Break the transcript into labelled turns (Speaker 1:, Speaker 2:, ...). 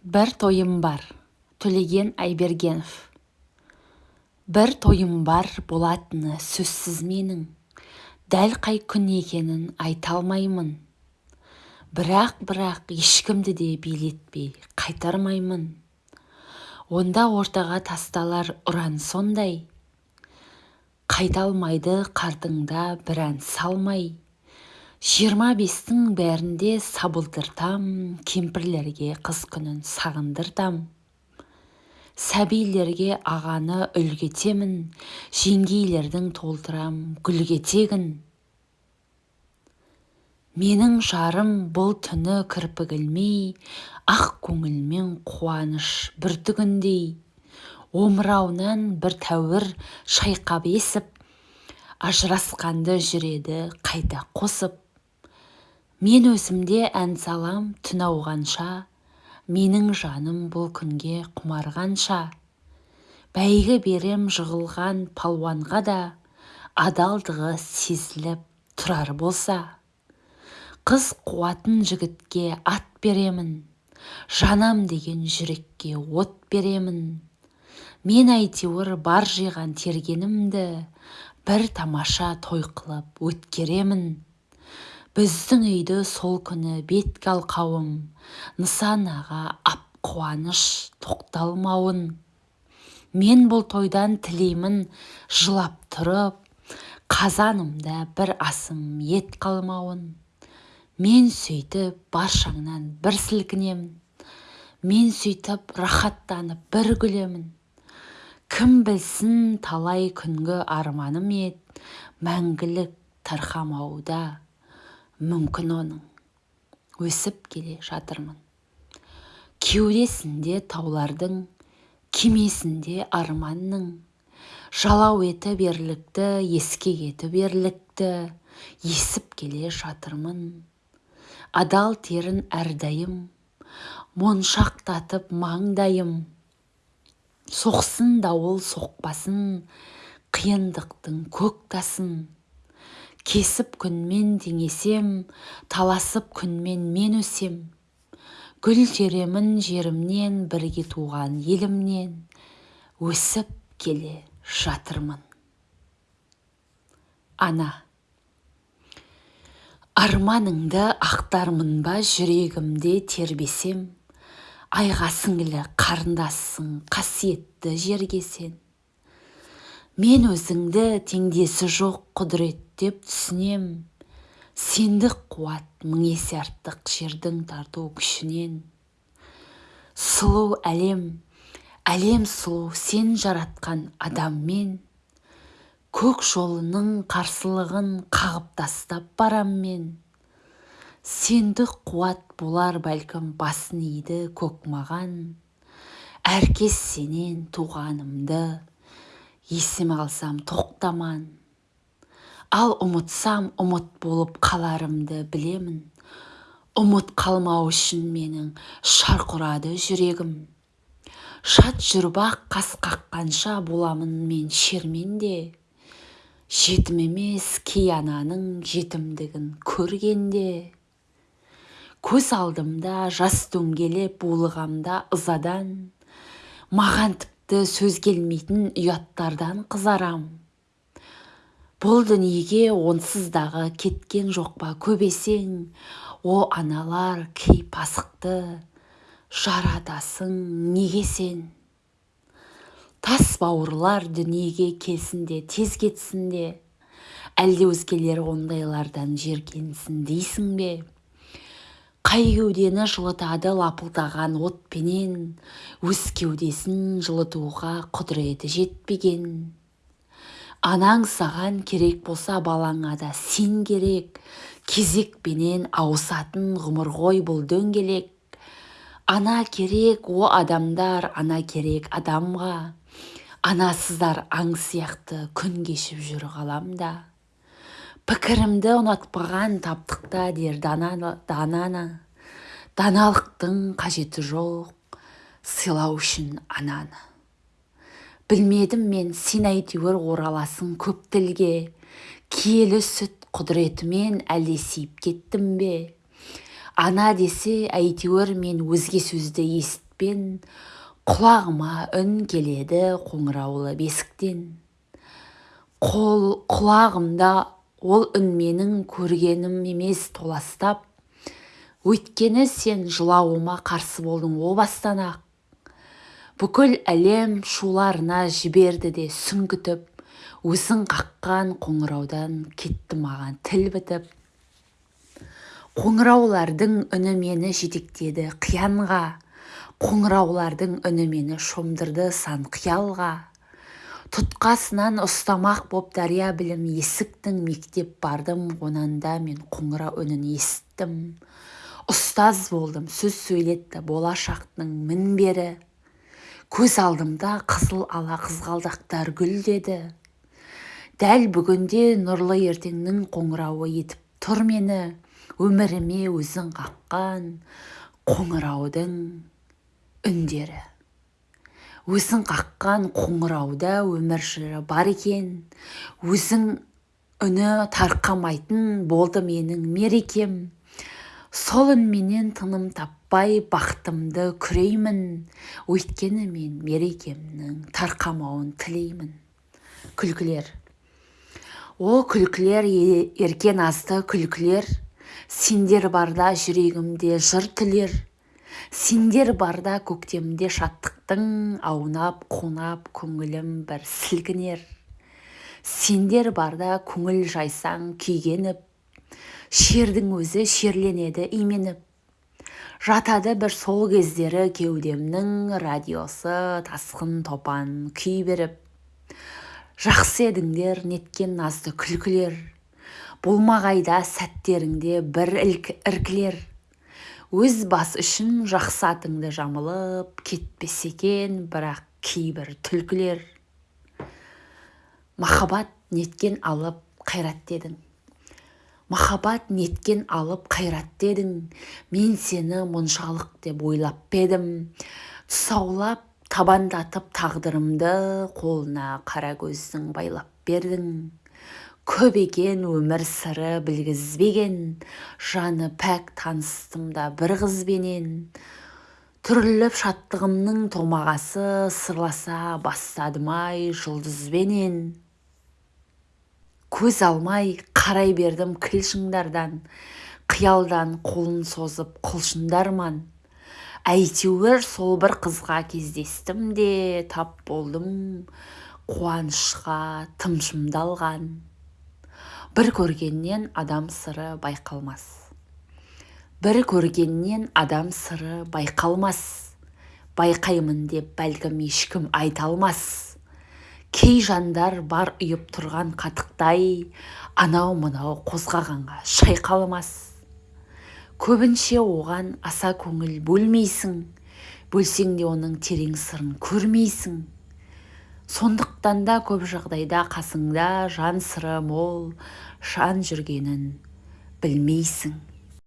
Speaker 1: бір тойым бар төлеген айбергенов. Бір тойым бар болатыны сөзсіз менің. Дәл қай күн екенін айта алмаймын. Бірақ бірақ ешкімді де билетпей қайтармаймын. Онда ортаға тасталар ұран сондай. Қайта алмайды қартыңда бір ән салмай. Жиырма бестің бәрінде сабылдыртам кемпірлерге қыз күнін сағындыртам сәбилерге ағаны үлгі етемін жеңгейлердің толтырам гүлге тегін менің жарым бұл түні кірпік ілмей ақ көңілмен қуаныш бүртігіндей омырауынан бір тәуір шайқап есіп ажырасқанды жүреді қайта қосып. Мен өзімде ән салам түн ауғанша менің жаным бұл күнге құмарғанша. Бәйгі берем жығылған палуанға да адалдығы сезіліп тұрар болса. Қыз қуатын жігітке ат беремін жанам деген жүрекке от беремін. Мен әйтеуір бар жиған тергенімді бір тамаша той қылып өткеремін. Біздің үйді сол күні бетке алқауым нысанаға ап қуаныш тоқталмауын. Мен бұл тойдан тілеймін жылап тұрып қазанымда бір асым ет қалмауын. Мен сөйтіп баршаңнан бір сілкінемін. Мен сөйтіп рахаттанып бір күлемін. Кім білсін талай күнгі арманым ед мәңгілік тарқамауда мүмкін оның. өсіп келе жатырмын. Кеудесінде таулардың кемесінде арманның. Жалау етіп ерлікті ескек етіп ерлікті есіп келе жатырмын. Адал терін әрдайым моншақтатып маңдайым. Соқсын дауыл соқпасын қиындықтың көк тасын. Кесіп күнмен теңесем таласып күнмен мен өсем. Гүл теремін жерімнен бірге туған елімнен. Өсіп келе жатырмын. Ана. Арманыңды ақтармын ба жүрегімде тербесем? Айға сіңлі қарындассың қасиетті жерге сен. Мен өзіңді теңдесі жоқ құдірет деп түсінем. Сендік қуат мың есе артық жердің тарту күшінен. Сұлу әлем әлем сұлу сен жаратқан адаммен. Көк жолының қарсылығын қағып тастап барам мен сендік қуат болар бәлкім басын иді көк маған. Әркез сенен туғанымды есіме алсам тоқтаман. Ал ұмытсам ұмыт болып қаларымды білемін. Ұмыт қалмау үшін менің шарқ ұрады жүрегім. Шат жүріп ақ қас қаққанша боламын мен шерменде жетім емес кей ананың жетімдігін көргенде. Көз алдымда жас дөңгелеп булығамда ызадан. Маған тіпті сөз келмейтін ұяттардан қызарам. Бұл дүниеге онсыздағы кеткен жоқ па көбесең? О аналар кей пасықты жаратасың неге сен? Тас бауырлар дүниеге келсін де тез кетсін де. Әлде өзгелер ондайлардан жеркенсін дейсің бе? Қай кеудені жылытады лапылдаған отпенен өз кеудесін жылытуға құдіреті жетпеген. Анаң саған керек болса балаңа да сен керек кезекпенен ауысатын ғұмыр ғой бұл дөңгелек. Ана керек о адамдар ана керек адамға. Анасыздар аң сияқты күн кешіп жүр ғаламда. Пікірімді ұнатпаған таптықта дер дананы даналықтың қажеті жоқ сыйлау үшін ананы. Білмедім мен сен әйтеуір ораласың көп тілге. Киелі сүт құдіретімен әлде сиіп кеттім бе? Ана десе әйтеуір мен өзге сөзді есітпен құлағыма үн келеді қоңыраулы бесіктен. Қол құлағымда ол үн менің көргенім емес толастап өйткені сен жылауыма қарсы болдың о бастан-ақ! Бүкіл әлем шуларына жіберді де сүңгітіп өзің қаққан қоңыраудан кетті маған тіл бітіп. Қоңыраулардың үні мені жетектеді қиянға қоңыраулардың үні мені шомдырды сан қиялға. Тұтқасынан ұстамақ боп дария білім есіктің мектеп бардым онанда мен қоңырау үнін есіттім ұстаз болдым сөз сөйлетті болашақтың мінбері. Көз алдымда қызыл ала қызғалдақтар гүлдеді. Дәл бүгінде нұрлы ертеңнің қоңырауы етіп тұр мені. Өміріме өзің қаққан қоңыраудың үндері. Өзің қаққан қоңырауда өмір жыры бар екен. Өзің үні тарқамайтын болды менің мерекем. Сол үнменен тыным таппай бақытымды күреймін. Өйткені мен мерекемнің тарқамауын тілеймін. Күлкілер. О күлкілер ерке назды күлкілер. Сендер барда жүрегімде жыр түлер сендер барда көктемде шаттықтың аунап қунап көңілім бір сілкінер. Сендер барда көңіл жайсаң күйгеніп шердің өзі шерленеді именіп. Жатады бір сол кездері кеудемнің радиосы тасқын топан күй беріп жақсы едіңдер неткен назды күлкілер. Болмағайда сәттеріңде бір іркілер. Өз бас үшін жақсы атыңды жамылып кетпесе екен бірақ кейбір түлкілер махаббат неткен алып қайрат дедің махаббат неткен алып қайрат дедің мен сені мұншалық деп ойлап па едім тұсаулап табандатып тағдырымды қолына қара көздің байлап бердің көп екен өмір сыры білгізбеген жаны пәк таныстым да бір қызбенен. Түріліп шаттығымның томағасы сырласа бастадым-ай жұлдызбенен. Көз алмай қарай бердім кіл қиялдан қолын созып құлшындарман. Әйтеуір сол бір қызға кездестім де тап болдым қуанышқа тым шымдалған бір көргеннен адам сыры байқалмас. бір көргеннен адам сыры байқалмас. Байқаймын деп бәлкім ешкім айта алмас. Кей жандар бар ұйып тұрған қатықтай анау мынау қозғағанға шайқалмас. Көбінше оған аса көңіл бөлмейсің. Бөлсең де оның терең сырын көрмейсің. Сондықтан да көп жағдайда қасыңда жан сыры мол жан жүргенін білмейсің.